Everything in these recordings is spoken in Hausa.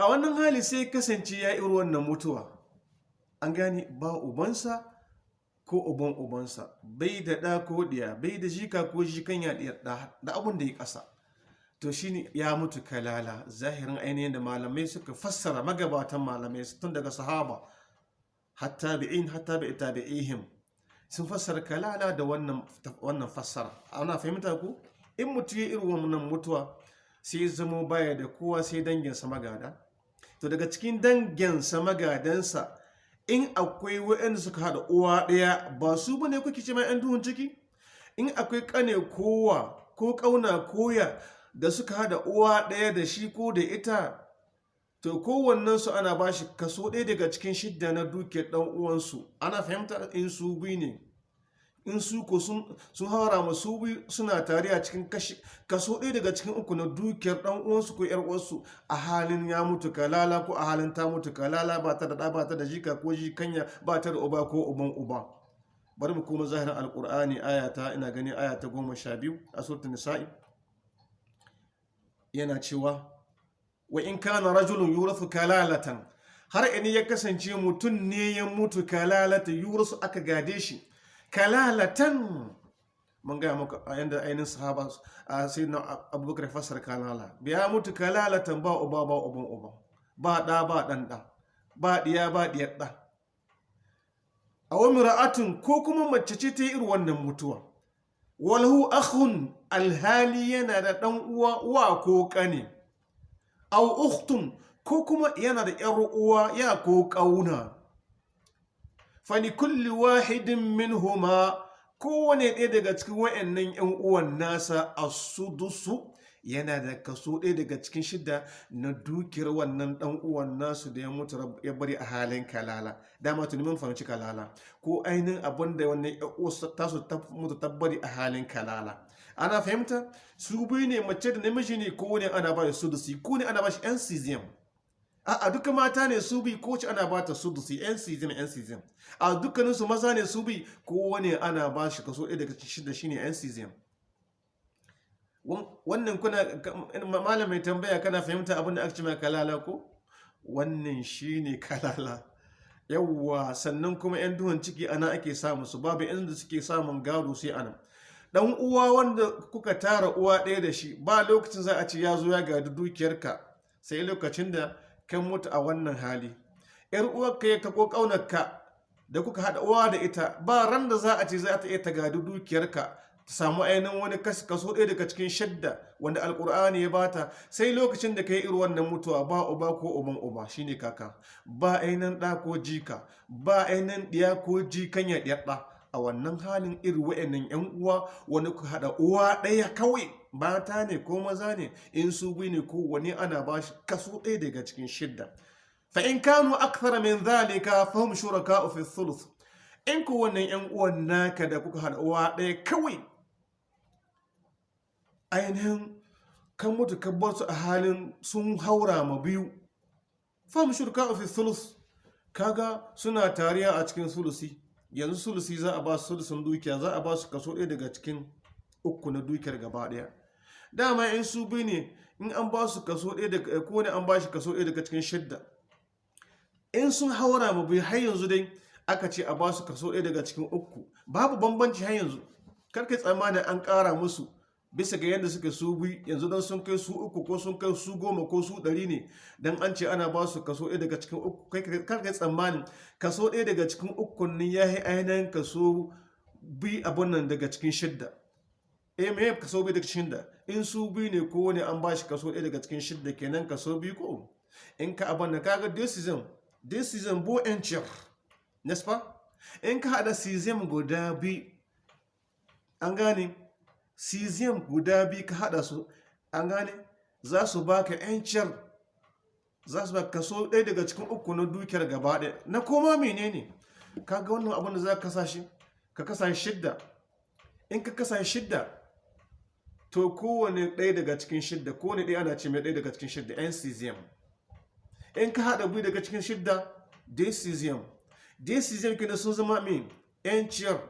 a wannan hali sai kasance ya iri wannan mutuwa. An gani ba ubansa ko uban ubansa bai da ɗa ko ɗiya bai da jika ko jikan ya da abin da ya ƙasa. To shine ya mutu kalala zahirin ainihin da malamai suka fassara magabatan malamai tun daga sahaba hatta bi'in hatta bi tabi'ihim sun fassara kalala da wannan wannan fassara. Ana fahimta ku? In mutu ya irin wannan mutuwa sai zamo baya da kowa sai danginsa magada. To daga cikin danginsa magadansa in akwai waɗanda suka haɗa uwa ɗaya ba su ba ne kuke ce mai 'yan duhun ciki? In akwai ƙane kowa ko ƙauna koya da suka haɗa uwa ɗaya da shi ko da ita to kowannensu ana ba shi kaso ɗaya daga cikin shidda na dukiyar ɗan uwansu. Ana fahimta in su biyu ne. In su ko sun haura ma su biyu suna tare a cikin kaso ɗaya daga cikin uku na dukiyar ɗan uwansu ko ƴar uwansu a halin ya mutu kalala ko a halin ta mutu kalala ba ta da ɗa ba ta da jika ko jikanya ba ta da uba ko uban uba. Bari mu koma zahirin alƙur'ani ayata ina gani aya ta goma sha biyu a suratul nisa'i. Yana cewa wa in kana rajulun yurasu kalalatan. Har in ya kasance mutum ne ya mutu kalalata yurasu aka gade shi. Kalalatan. Mun gaya maka a yanda ainihin sahaba a sai na abubakar fasar kalala. Biya mutu kalalatan ba uba ba uban uba ba ɗa ba ɗan ɗa. Ba ɗiya ba ɗiyar ɗa. A wani ra'atin ko kuma mace ce ta yi irin wannan mutuwa. Walahu akhun alhali yana da ɗan uwa wa ko ƙane. Au ukhtun ko kuma yana da ‘yar uwa ya ko ƙauna. Fani kulli wahidin min huma kowane ɗaya daga cikin wa'annan ‘yan uwan nasa a sudusu yana da kaso ɗaya daga cikin shida na dukiyar wannan ɗan uwan nasu da ya mutu ya bari a halin kalala. Dama tuni mun fahimci kalala. Ko ainihin abin da wannan ‘yan tasu mutu tabbari a halin kalala. Ana fahimta? Su biyu ne mace da namiji ne ko ne ana ba shi sudusi ko ne ana ba shi a duka mata ne su bi ko ana ba ta sudusi yan cesium yan cesium a dukkanin su maza ne su bi ko wani ana ba shi kaso ɗaya daga cikin da shine yan cesium wannan kuna malam mai tambaya kana fahimta abin da aka ce mai kalala ko? Wannan shine kalala. Yawwa sannan kuma yan duhun ciki ana ake samu su babu inda suke samun gado sai a nan. Dan uwa wanda kuka tara uwa ɗaya da shi ba lokacin za a ce ya zo ya gadi dukiyarka sai lokacin da kan mutu a wannan hali. Yar uwarka ya kako ƙaunarka da kuka haɗa uwa da ita ba ran da za a ce za ta iya ta gadi dukiyarka ta samu ainihin wani kaso ɗaya daga cikin shadda wanda alkur'ani ya bata sai lokacin da ka yi irin wannan mutuwa ba uba ko uban uba shine kaka. Ba ainihin ɗa ko jika ba ainihin ɗiya ko jikan ya ɗiyar ɗa. A wannan halin irin wa'annan yan uwa wani ku haɗa uwa ɗaya kawai mata ne ko maza ne in su bi ne ko wani ana ba shi kaso ɗaya daga cikin shidda. Fa in kanu akthara min zalika fa hum shuraka fi thuluth. In ku wannan yan uwan naka da kuka haɗa uwa ɗaya kawai ainihin kan mutu kan bar su a halin sun haura ma biyu. Fa hum shuraka fi thuluth. Kaga suna tariya a cikin sulusi yanzu sulusi za a ba su sulusun dukiya za a ba su kaso ɗaya daga cikin uku na dukiyar gaba ɗaya. Dama in su bi ne in an ba su kaso ɗaya daga ko ne an ba shi kaso ɗaya daga cikin shidda. In sun haura mu bi har yanzu dai aka ce a ba su kaso ɗaya daga cikin uku. Babu bambanci har yanzu. Karka tsammanin an ƙara musu. Bisa ga yadda suke su bi yanzu don sun kai su uku ko sun kai su goma ko su ɗari ne don an ce ana ba su kaso ɗaya daga cikin uku kai kar ka tsammanin kaso ɗaya daga cikin uku ne ya yi ainihin kaso bi abin nan daga cikin shidda. Eh me kaso bi daga shidda? In su bi ne ko wani an ba shi kaso ɗaya daga cikin shidda kenan kaso bi ko? In ka abin nan kaga this season this season bo en ciyar nespa in ka haɗa season guda bi an gane? Cesium guda biyu ka hada su an gane? Za su baka yanciyar za su baka kaso ɗaya daga cikin uku na dukiyar gaba ɗaya. Na koma menene ka ga wannan abin da za ka kasa ka kasa shidda. In ka kasa shidda to kowane ɗaya daga cikin shidda kowane ɗaya ana ce mai ɗaya daga cikin shidda yan cesium in ka haɗa biyu daga cikin shidda decesium decesium kina sun zama min yanciyar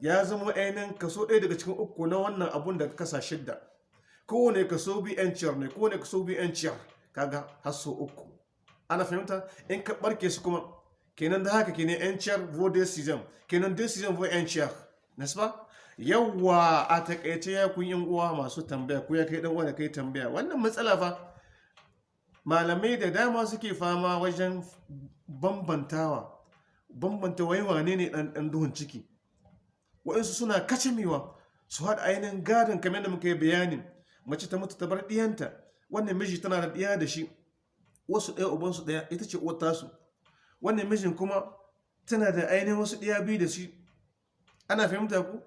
ya zama ainihin kaso ɗaya daga cikin uku na wannan abun da ka kasa shidda. Kowane kaso bi yanciyar ne kowane kaso bi yanciyar kaga har so uku. Ana fahimta? In ka barke su kuma kenan da haka kenan yan ciyar vo decision kenan decision vo yan ciyar. Nasba yawwa a taƙaice ya kun yan uwa masu tambaya ko ya kai dan wanda kai tambaya. Wannan matsala fa malamai da dama suke fama wajen bambantawa. Bambanta wai wane ne dan duhun ciki. Waɗansu suna kacimewa su haɗa ainihin gadon kamar da muka yi bayanin. Mace ta mutu ta bar ɗiyanta wannan miji tana da ɗiya da shi wasu ɗaya ubansu ɗaya ita ce uwar tasu. Wannan mijin kuma tana da ainihin wasu ɗiya biyu da shi. Ana fahimta ku?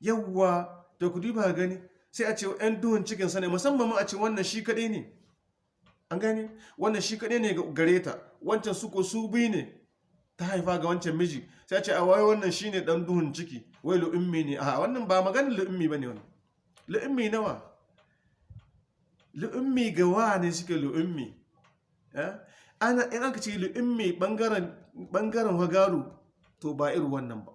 Yawwa da ku duba gani sai a ce yan duhun cikinsa ne musamman ma a ce wannan shi kaɗai ne. An gani wannan shi kaɗai ne gare ta. Wancan su ko su biyu ne. Ta haifa ga wancan miji sai ce a wai wannan shi ne ɗan duhun ciki wai lu'ummi ne. A wannan ba maganin lu'ummi ba ne wani lu'ummi nawa? Lu'ummi ga wa ne suke lu'ummi? Ana in aka ce lu'ummi ɓangaren hagaru to ba irin wannan ba.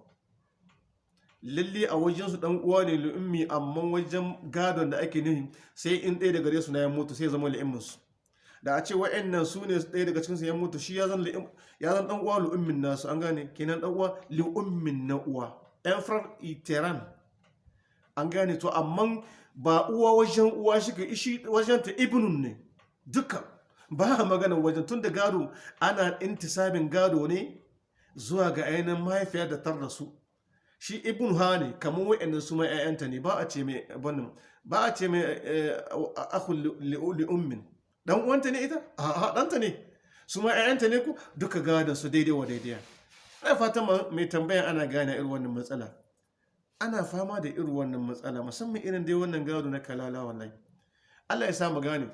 Lalle a wajensu dan uwa ne lu'ummi amma wajen gadon da ake nuhi sai in ɗaya daga su na ya mutu sai zama lu'umminsu. Da a ce wa'annan su ne ɗaya daga cikinsu ya mutu shi ya zan dan uwa lu'ummin nasu an gane? Kenan dan uwa lu'ummin na uwa. Ɗan iteran. An gane? To amma ba uwa wajen uwa shi ka ishi wajen ta ibnun ne duka. Ba magana wajen tun da gado ana intisabin gado ne zuwa ga ainihin mahaifiya da tar da su. Shi ibn ha ne kamar wa'annan su mai ƴaƴanta ne ba a ce mai ba a ce mai akhul li ummin. Dan uwanta ne ita? A ɗanta ne. Su mai ƴaƴanta ne ku duka gadon su daidai wa daidai. Ai fatan mai tambaya ana gane irin wannan matsala. Ana fama da irin wannan matsala musamman irin dai wannan gado na kalala wallahi. Allah ya sa mu gane.